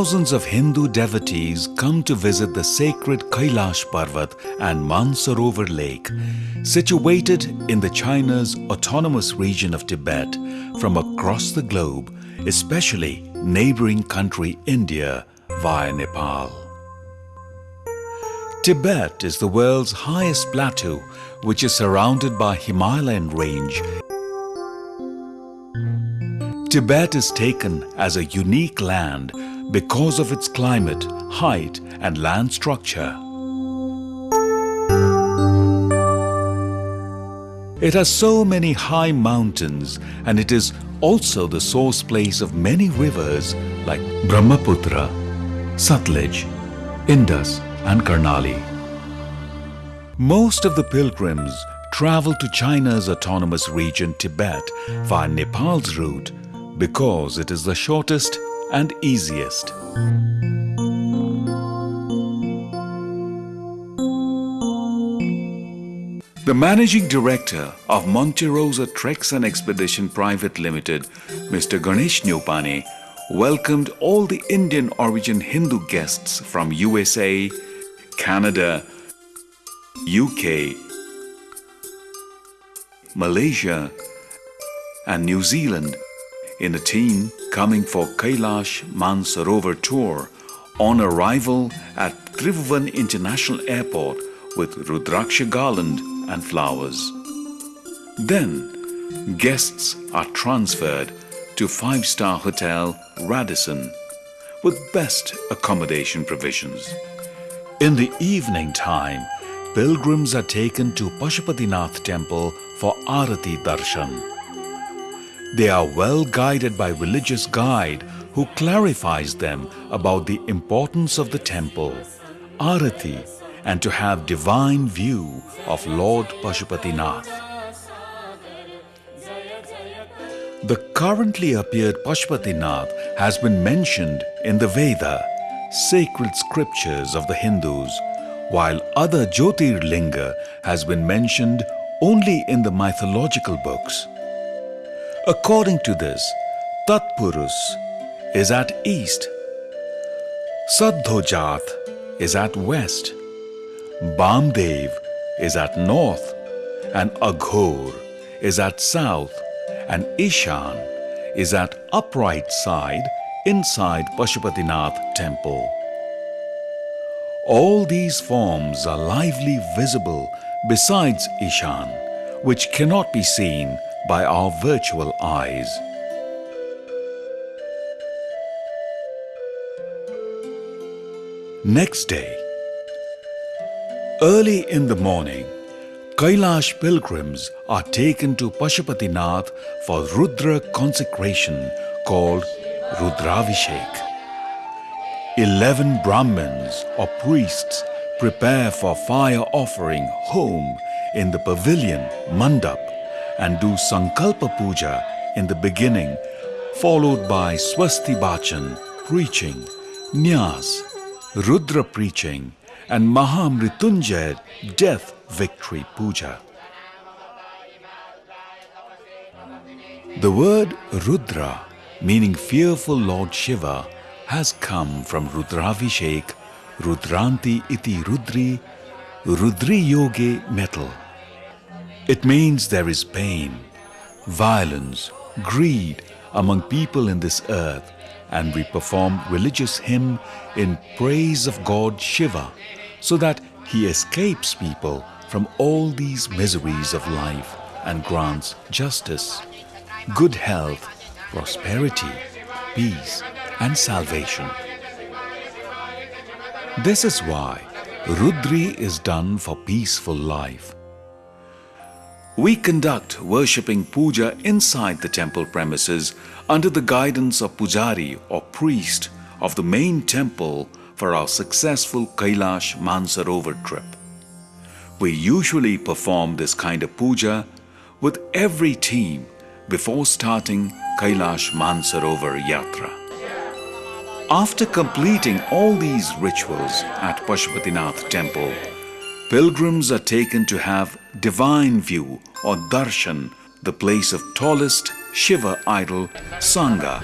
thousands of Hindu devotees come to visit the sacred Kailash Parvat and Mansarovar Lake, situated in the China's autonomous region of Tibet from across the globe, especially neighboring country India via Nepal. Tibet is the world's highest plateau which is surrounded by Himalayan range Tibet is taken as a unique land because of its climate, height and land structure. It has so many high mountains and it is also the source place of many rivers like Brahmaputra, Satluj, Indus and Karnali. Most of the pilgrims travel to China's autonomous region Tibet via Nepal's route because it is the shortest and easiest. The managing director of Monte Rosa Treks and Expedition Private Limited, Mr. Ganesh Nyopane, welcomed all the Indian origin Hindu guests from USA, Canada, UK, Malaysia, and New Zealand in a team coming for Kailash Mansarovar tour on arrival at Tribhuvan International Airport with Rudraksha garland and flowers. Then, guests are transferred to five-star hotel Radisson with best accommodation provisions. In the evening time, pilgrims are taken to Pashupatinath temple for Arati Darshan. They are well guided by religious guide who clarifies them about the importance of the temple, Arati and to have divine view of Lord Pashupatinath. The currently appeared Pashupatinath has been mentioned in the Veda, sacred scriptures of the Hindus, while other Jyotirlinga has been mentioned only in the mythological books. According to this, Tatpurus is at east, Saddhojat is at west, Bamdev is at north, and Aghor is at south, and Ishan is at upright side inside Pashupatinath temple. All these forms are lively visible besides Ishan, which cannot be seen by our virtual eyes. Next day, early in the morning, Kailash pilgrims are taken to Pashupatinath for Rudra consecration called Rudravishek. Eleven Brahmins or priests prepare for fire offering home in the pavilion Mandap and do Sankalpa Puja in the beginning, followed by Swasti Bachan, preaching, Nyas, Rudra preaching, and Mahamritunjay, death victory puja. The word Rudra, meaning fearful Lord Shiva, has come from Rudravishek, Rudranti iti Rudri, Rudri Yoge metal. It means there is pain, violence, greed among people in this earth and we perform religious hymn in praise of God Shiva so that he escapes people from all these miseries of life and grants justice, good health, prosperity, peace and salvation. This is why Rudri is done for peaceful life. We conduct worshipping puja inside the temple premises under the guidance of pujari or priest of the main temple for our successful Kailash Mansarovar trip. We usually perform this kind of puja with every team before starting Kailash Mansarovar Yatra. After completing all these rituals at Pashupatinath temple, pilgrims are taken to have divine view or darshan, the place of tallest Shiva idol Sangha.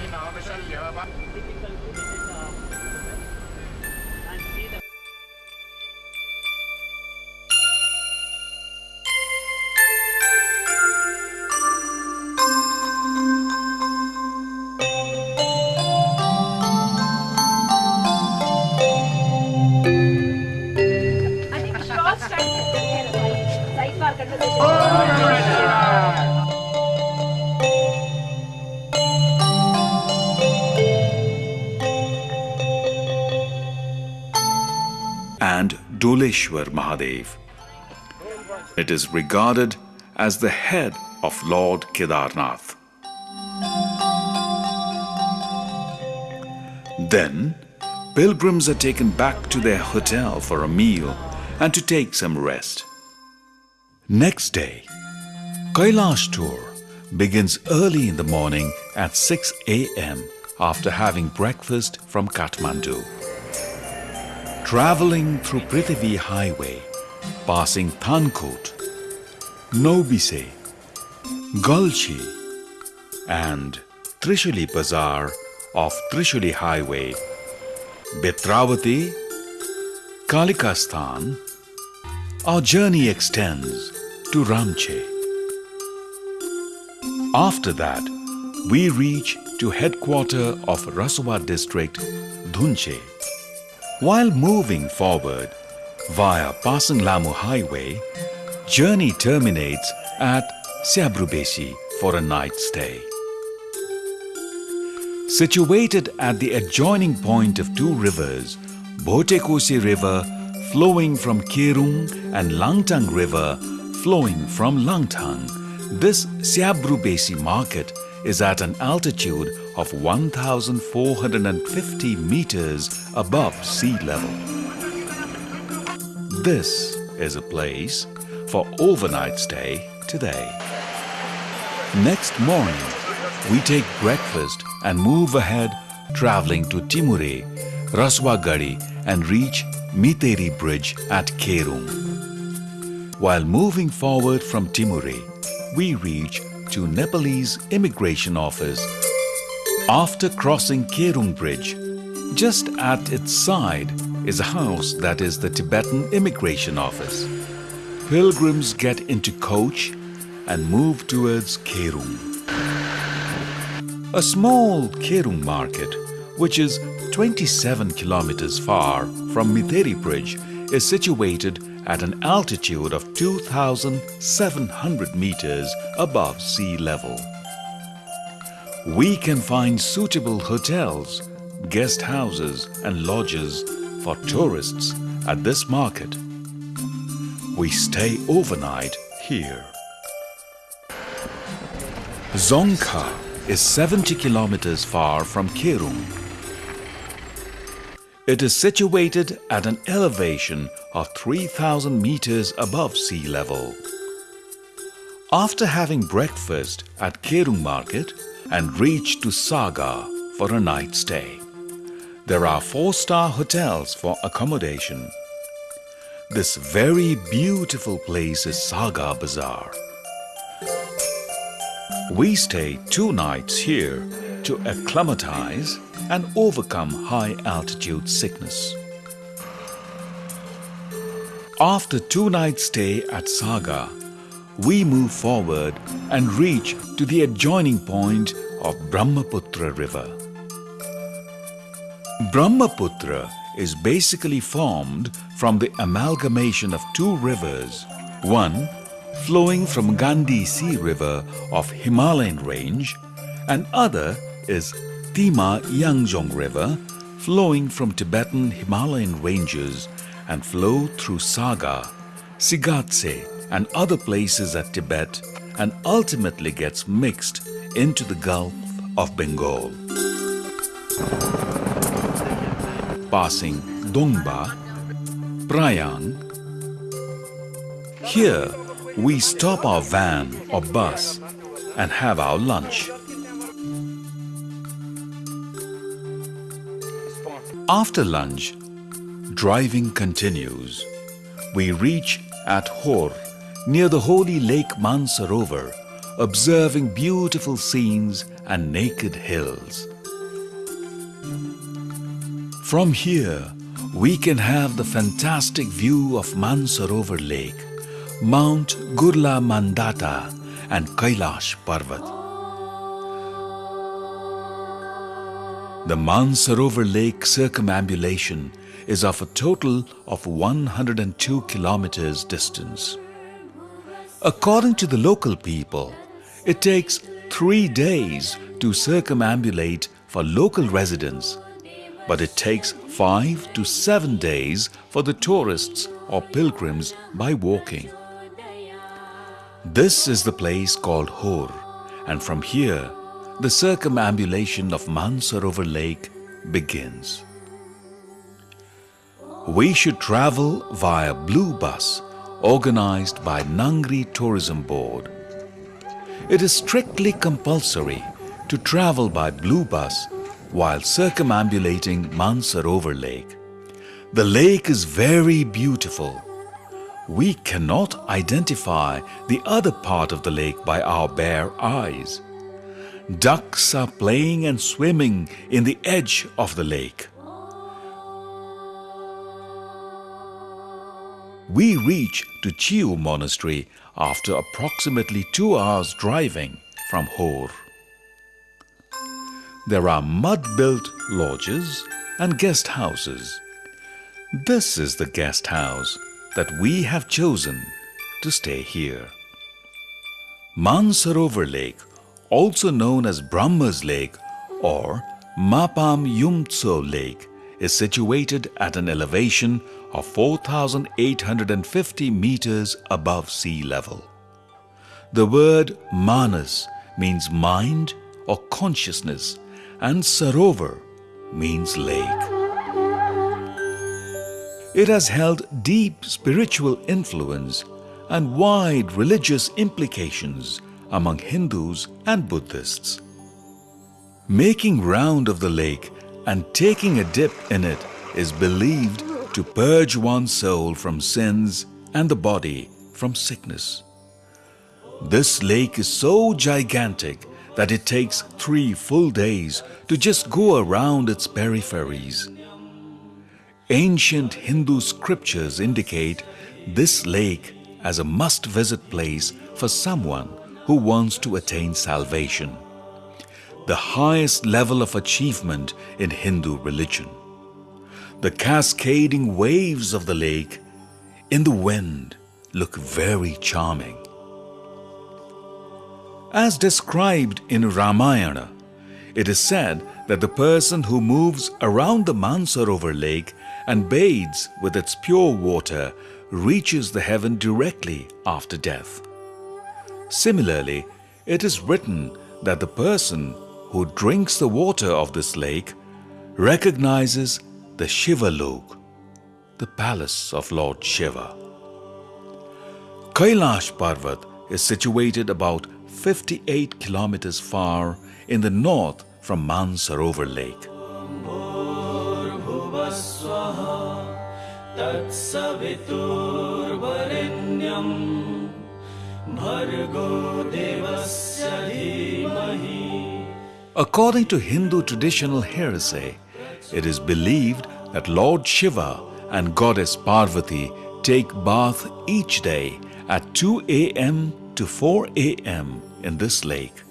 Doleshwar Mahadev. It is regarded as the head of Lord Kedarnath. Then, pilgrims are taken back to their hotel for a meal and to take some rest. Next day, Kailash tour begins early in the morning at 6 a.m. after having breakfast from Kathmandu. Traveling through Prithvi Highway, passing Thankot, Nobise, Gulchi, and Trishuli Bazaar of Trishuli Highway, Betravati, Kalikasthan, our journey extends to Ramche. After that, we reach to headquarter of Raswa district, Dhunche. While moving forward via passing Lamu Highway, journey terminates at Siabrubesi for a night stay. Situated at the adjoining point of two rivers, Bhotekosi River flowing from Kerung and Langtang River flowing from Langtang, this Siabrubesi market is at an altitude of 1450 meters above sea level. This is a place for overnight stay today. Next morning, we take breakfast and move ahead traveling to Timure, Raswagadi and reach Miteri Bridge at Kerung. While moving forward from Timure, we reach to Nepalese Immigration Office. After crossing Kerung Bridge, just at its side is a house that is the Tibetan Immigration Office. Pilgrims get into coach and move towards Kerung. A small Kerung market, which is 27 kilometers far from Mitheri Bridge, is situated at an altitude of 2,700 meters above sea level. We can find suitable hotels, guest houses, and lodges for tourists at this market. We stay overnight here. Zongkha is 70 kilometers far from Kerung. It is situated at an elevation of 3000 meters above sea level. After having breakfast at Kerung Market and reached to Saga for a night stay, there are four-star hotels for accommodation. This very beautiful place is Saga Bazaar. We stay two nights here to acclimatize and overcome high altitude sickness. After two nights stay at Saga, we move forward and reach to the adjoining point of Brahmaputra River. Brahmaputra is basically formed from the amalgamation of two rivers, one flowing from Gandhi Sea River of Himalayan range and other is Tima Yangjong River flowing from Tibetan Himalayan ranges and flow through Saga, Sigatse and other places at Tibet and ultimately gets mixed into the Gulf of Bengal. Passing Dongba, Prayang. Here we stop our van or bus and have our lunch. After lunch, driving continues. We reach at Hor, near the holy lake Mansarovar, observing beautiful scenes and naked hills. From here, we can have the fantastic view of Mansarovar Lake, Mount Gurla Mandata, and Kailash Parvat. The Mansarovar Lake circumambulation is of a total of 102 kilometers distance. According to the local people, it takes three days to circumambulate for local residents, but it takes five to seven days for the tourists or pilgrims by walking. This is the place called Hor, and from here, the circumambulation of Mansarovar Lake begins. We should travel via Blue Bus organized by Ngari Tourism Board. It is strictly compulsory to travel by Blue Bus while circumambulating Mansarovar Lake. The lake is very beautiful. We cannot identify the other part of the lake by our bare eyes. Ducks are playing and swimming in the edge of the lake. We reach to Chiu Monastery after approximately two hours driving from Hor. There are mud-built lodges and guest houses. This is the guest house that we have chosen to stay here. Mansarovar Lake, also known as Brahma's Lake or Mapam Yumtso Lake, is situated at an elevation of 4,850 meters above sea level. The word manas means mind or consciousness and sarovar means lake. It has held deep spiritual influence and wide religious implications among Hindus and Buddhists. Making round of the lake and taking a dip in it is believed to purge one's soul from sins and the body from sickness. This lake is so gigantic that it takes three full days to just go around its peripheries. Ancient Hindu scriptures indicate this lake as a must-visit place for someone who wants to attain salvation, the highest level of achievement in Hindu religion. The cascading waves of the lake in the wind look very charming. As described in Ramayana, it is said that the person who moves around the Mansarovar lake and bathes with its pure water reaches the heaven directly after death. Similarly, it is written that the person who drinks the water of this lake recognizes the Shiva Lok, the palace of Lord Shiva. Kailash Parvat is situated about 58 kilometers far in the north from Mansarovar Lake. According to Hindu traditional heresy, it is believed that Lord Shiva and Goddess Parvati take bath each day at 2 a.m. to 4 a.m. in this lake.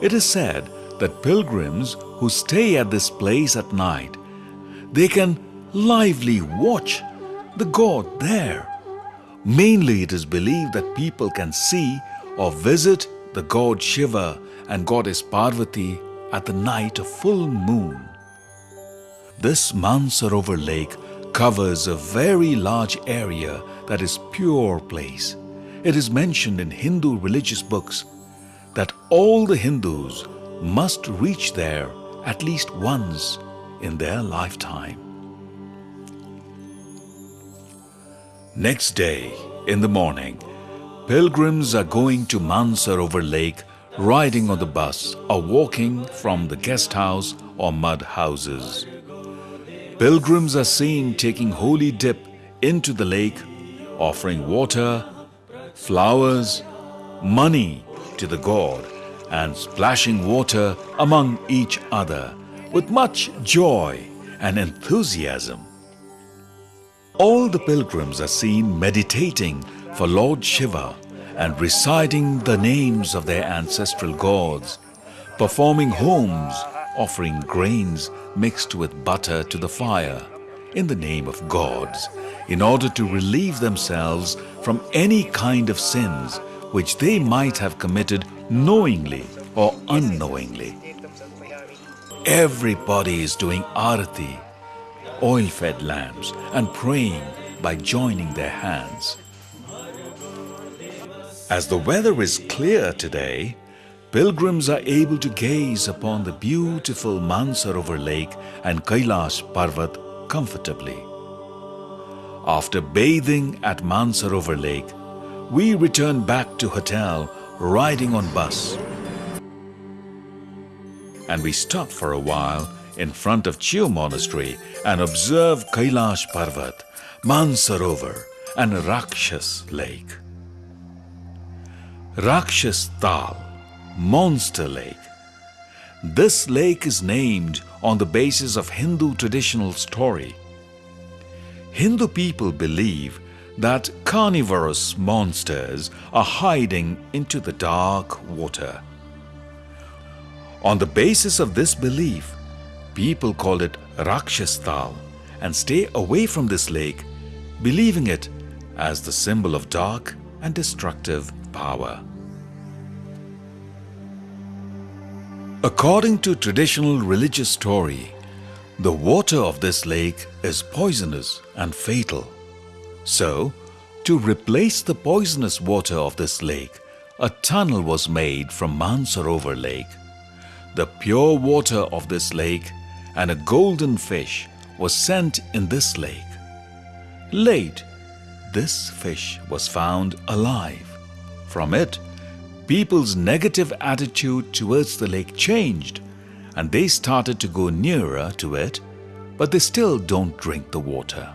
It is said that pilgrims who stay at this place at night, they can lively watch the god there. Mainly it is believed that people can see or visit the god Shiva and goddess Parvati at the night of full moon. This Mansarovar lake covers a very large area that is pure place. It is mentioned in Hindu religious books that all the Hindus must reach there at least once in their lifetime. Next day, in the morning, pilgrims are going to Mansarovar lake riding on the bus or walking from the guest house or mud houses. Pilgrims are seen taking holy dip into the lake, offering water, flowers, money to the god, and splashing water among each other with much joy and enthusiasm. All the pilgrims are seen meditating for Lord Shiva and reciting the names of their ancestral gods, performing homes, offering grains mixed with butter to the fire in the name of gods, in order to relieve themselves from any kind of sins which they might have committed knowingly or unknowingly. Everybody is doing arati, oil-fed lamps, and praying by joining their hands. As the weather is clear today, pilgrims are able to gaze upon the beautiful Mansarovar lake and Kailash Parvat comfortably. After bathing at Mansarovar lake, we return back to hotel riding on bus. And we stop for a while in front of Chiu Monastery and observe Kailash Parvat, Mansarovar and Rakshas Lake. Rakshas Tal, Monster Lake. This lake is named on the basis of Hindu traditional story. Hindu people believe that carnivorous monsters are hiding into the dark water. On the basis of this belief, people call it Rakshastal and stay away from this lake, believing it as the symbol of dark and destructive power. According to traditional religious story, the water of this lake is poisonous and fatal. So, to replace the poisonous water of this lake, a tunnel was made from Mansarovar lake. The pure water of this lake and a golden fish was sent in this lake. Late, this fish was found alive. From it, people's negative attitude towards the lake changed and they started to go nearer to it, but they still don't drink the water.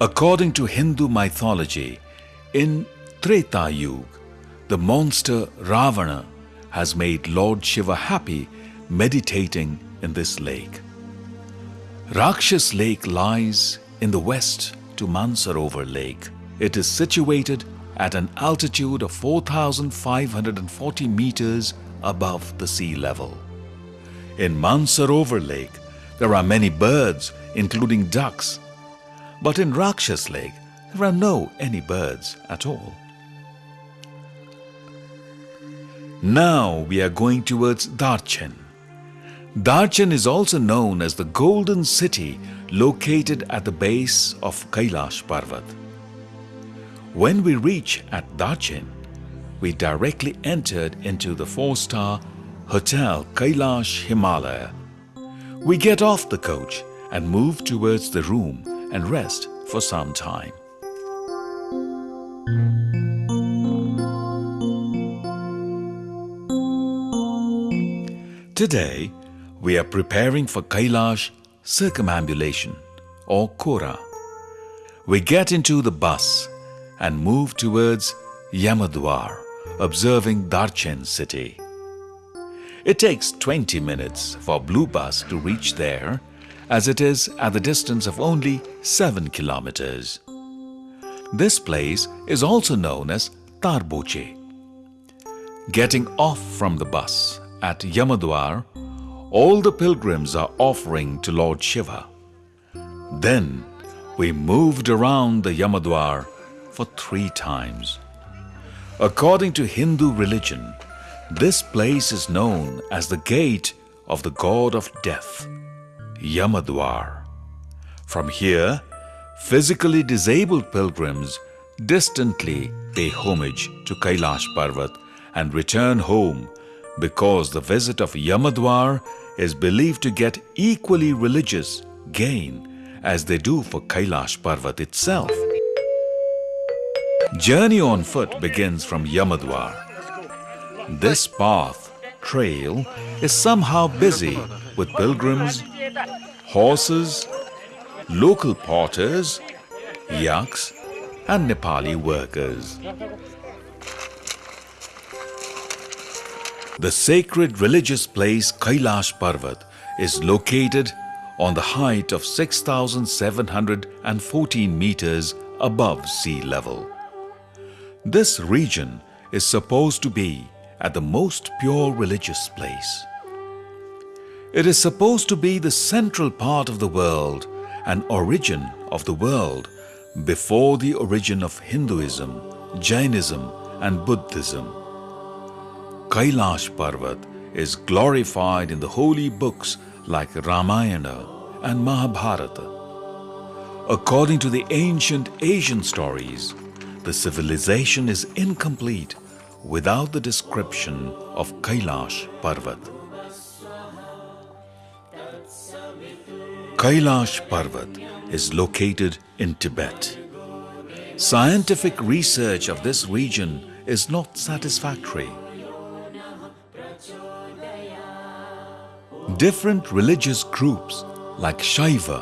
According to Hindu mythology, in Treta Yuga, the monster Ravana has made Lord Shiva happy meditating in this lake. Rakshas Lake lies in the west to Mansarovar Lake. It is situated at an altitude of 4,540 meters above the sea level. In Mansarovar Lake, there are many birds, including ducks. But in Rakshas Lake, there are no any birds at all. Now we are going towards Darchen. Darchen is also known as the Golden City located at the base of Kailash Parvat. When we reach at Darchen, we directly entered into the four-star Hotel Kailash Himalaya. We get off the coach and move towards the room and rest for some time. Today, we are preparing for Kailash circumambulation or Kora. We get into the bus and move towards Yamadwar, observing Darchen city. It takes 20 minutes for Blue Bus to reach there as it is at the distance of only 7 kilometers. This place is also known as Tarboche. Getting off from the bus at Yamadwar, all the pilgrims are offering to Lord Shiva. Then we moved around the Yamadwar for three times. According to Hindu religion, this place is known as the gate of the god of death, Yamadwar. From here, physically disabled pilgrims distantly pay homage to Kailash Parvat and return home because the visit of Yamadwar is believed to get equally religious gain as they do for Kailash Parvat itself. Journey on foot begins from Yamadwar. This path, trail, is somehow busy with pilgrims horses, local porters, yaks, and Nepali workers. The sacred religious place Kailash Parvat is located on the height of 6,714 meters above sea level. This region is supposed to be at the most pure religious place. It is supposed to be the central part of the world and origin of the world before the origin of Hinduism, Jainism and Buddhism. Kailash Parvat is glorified in the holy books like Ramayana and Mahabharata. According to the ancient Asian stories, the civilization is incomplete without the description of Kailash Parvat. Kailash Parvat is located in Tibet. Scientific research of this region is not satisfactory. Different religious groups like Shaiva,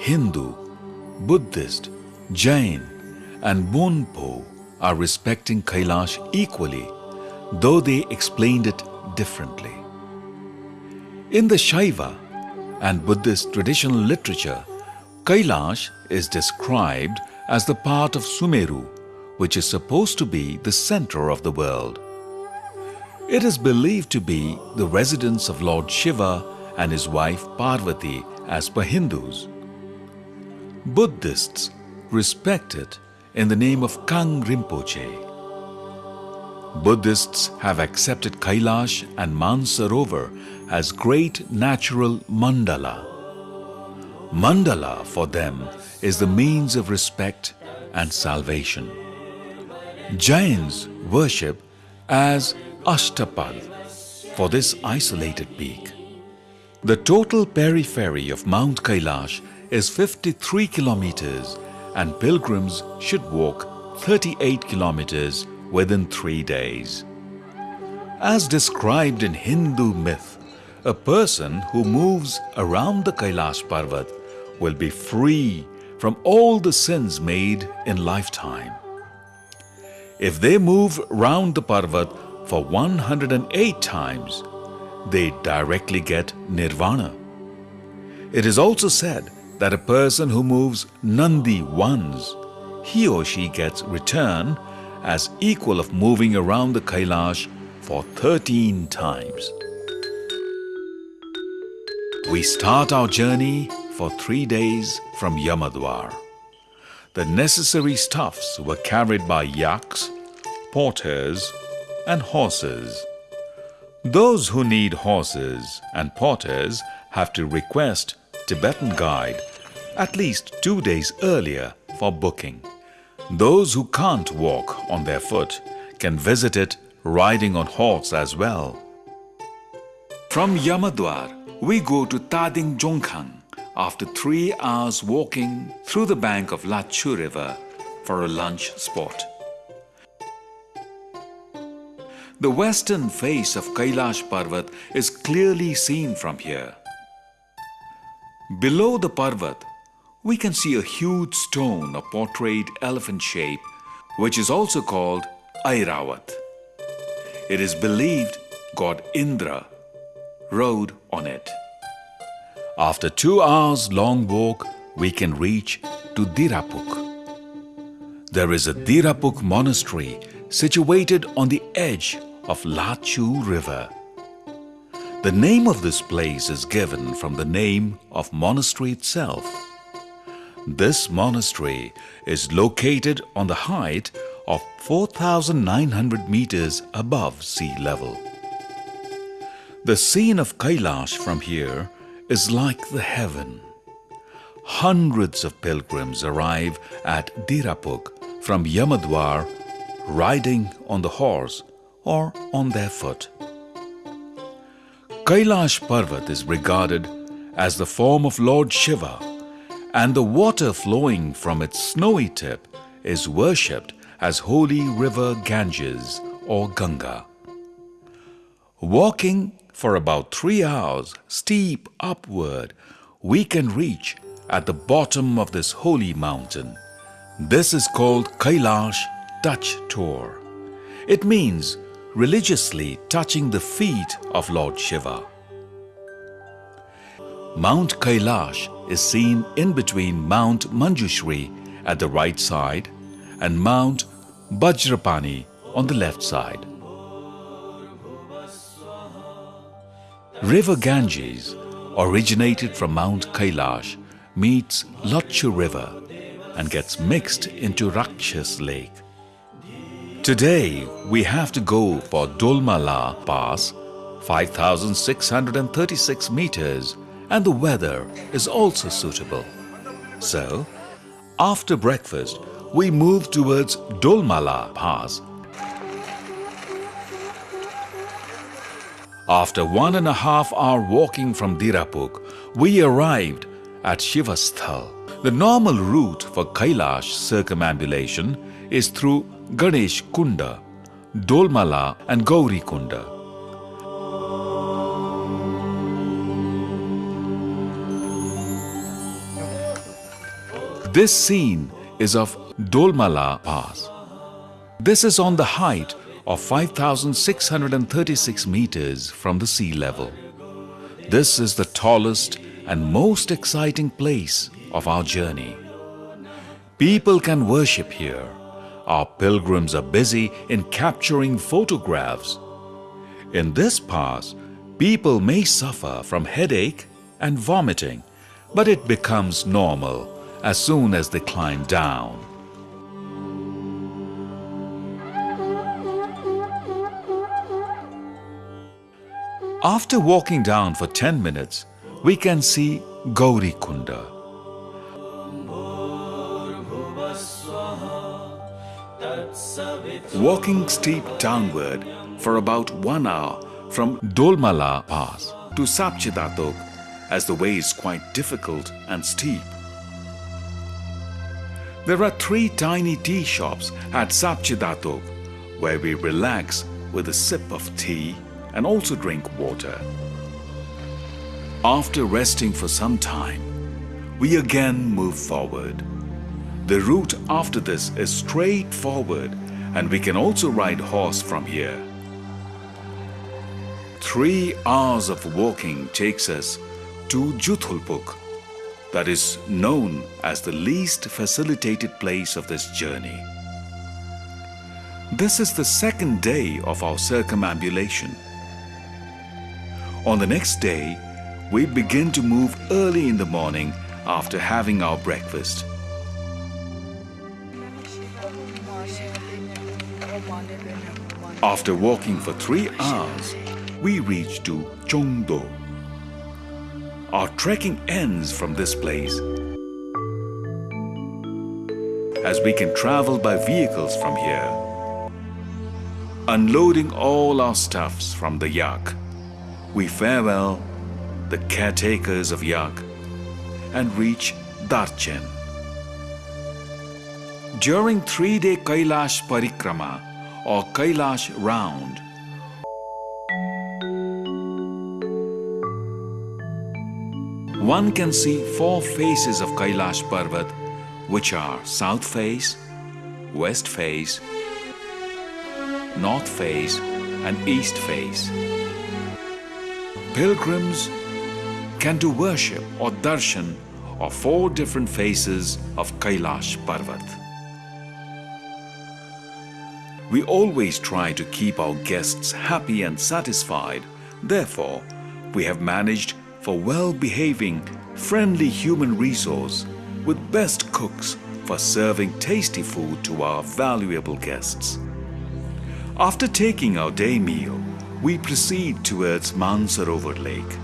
Hindu, Buddhist, Jain and Bonpo are respecting Kailash equally, though they explained it differently. In the Shaiva and Buddhist traditional literature, Kailash is described as the part of Sumeru, which is supposed to be the center of the world. It is believed to be the residence of Lord Shiva and his wife Parvati as per Hindus. Buddhists respect it in the name of Kang Rinpoche. Buddhists have accepted Kailash and Mansarovar as great natural mandala. Mandala for them is the means of respect and salvation. Jains worship as Ashtapad for this isolated peak. The total periphery of Mount Kailash is 53 kilometers and pilgrims should walk 38 kilometers within three days. As described in Hindu myth, a person who moves around the Kailash Parvat will be free from all the sins made in lifetime. If they move round the Parvat for 108 times, they directly get nirvana. It is also said that a person who moves Nandi once, he or she gets return as equal of moving around the Kailash for 13 times. We start our journey for three days from Yamadwar. The necessary stuffs were carried by yaks, porters and horses. Those who need horses and porters have to request Tibetan guide at least two days earlier for booking. Those who can't walk on their foot can visit it riding on horse as well. From Yamadwar, we go to Tading Jongkhang after three hours walking through the bank of Lachu River for a lunch spot. The western face of Kailash Parvat is clearly seen from here. Below the Parvat, we can see a huge stone of portrayed elephant shape, which is also called Airavat. It is believed god Indra rode on it. After two hours long walk, we can reach to Dirapuk. There is a Dirapuk monastery situated on the edge of Lachu River. The name of this place is given from the name of monastery itself. This monastery is located on the height of 4,900 meters above sea level. The scene of Kailash from here is like the heaven. Hundreds of pilgrims arrive at Dirapuk from Yamadwar riding on the horse or on their foot. Kailash Parvat is regarded as the form of Lord Shiva and the water flowing from its snowy tip is worshipped as holy river Ganges or Ganga. Walking for about three hours steep upward, we can reach at the bottom of this holy mountain. This is called Kailash Touch Tour. It means religiously touching the feet of Lord Shiva. Mount Kailash is seen in between Mount Manjushri at the right side and Mount Bajrapani on the left side. River Ganges, originated from Mount Kailash, meets Lachu River and gets mixed into Rakshas Lake. Today, we have to go for Dolmala Pass, 5,636 meters, and the weather is also suitable. So, after breakfast, we move towards Dolmala Pass. After one and a half hour walking from Dirapuk, we arrived at Shivasthal. The normal route for Kailash circumambulation is through Ganesh Kunda, Dolmala and Gauri Kunda. This scene is of Dolmala Pass. This is on the height of 5,636 meters from the sea level. This is the tallest and most exciting place of our journey. People can worship here. Our pilgrims are busy in capturing photographs. In this pass, people may suffer from headache and vomiting, but it becomes normal as soon as they climb down. After walking down for 10 minutes, we can see Gauri Kunda. Walking steep downward for about one hour from Dolmala Pass to Sapchidatok as the way is quite difficult and steep. There are three tiny tea shops at Sapchidatok where we relax with a sip of tea and also drink water. After resting for some time, we again move forward. The route after this is straight forward and we can also ride horse from here. Three hours of walking takes us to Juthulpuk, that is known as the least facilitated place of this journey. This is the second day of our circumambulation. On the next day, we begin to move early in the morning after having our breakfast. After walking for three hours, we reach to Chongdo. Our trekking ends from this place as we can travel by vehicles from here, unloading all our stuffs from the yak. We farewell the caretakers of Yak and reach Darchen. During three-day Kailash Parikrama or Kailash round, one can see four faces of Kailash Parvat which are south face, west face, north face and east face. Pilgrims can do worship or darshan of four different faces of Kailash Parvat. We always try to keep our guests happy and satisfied. Therefore, we have managed for well-behaving, friendly human resource with best cooks for serving tasty food to our valuable guests. After taking our day meal, we proceed towards Mansarovar Lake.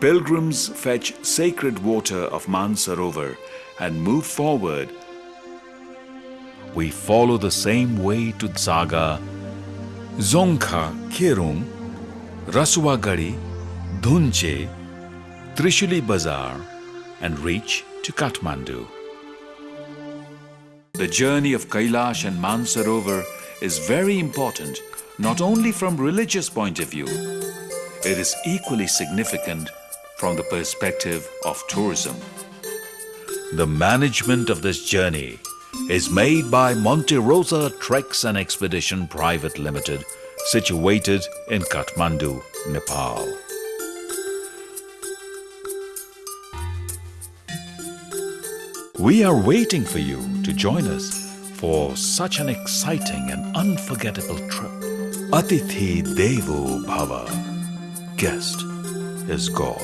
Pilgrims fetch sacred water of Mansarovar and move forward. We follow the same way to Saga, Zonkha Kerum, Rasuwagadhi, Dhunche, Trishuli Bazar and reach to Kathmandu. The journey of Kailash and Mansarovar is very important not only from religious point of view, it is equally significant from the perspective of tourism. The management of this journey is made by Monte Rosa Treks and Expedition Private Limited, situated in Kathmandu, Nepal. We are waiting for you to join us for such an exciting and unforgettable trip. Atithi Devo Bhava. Guest is God.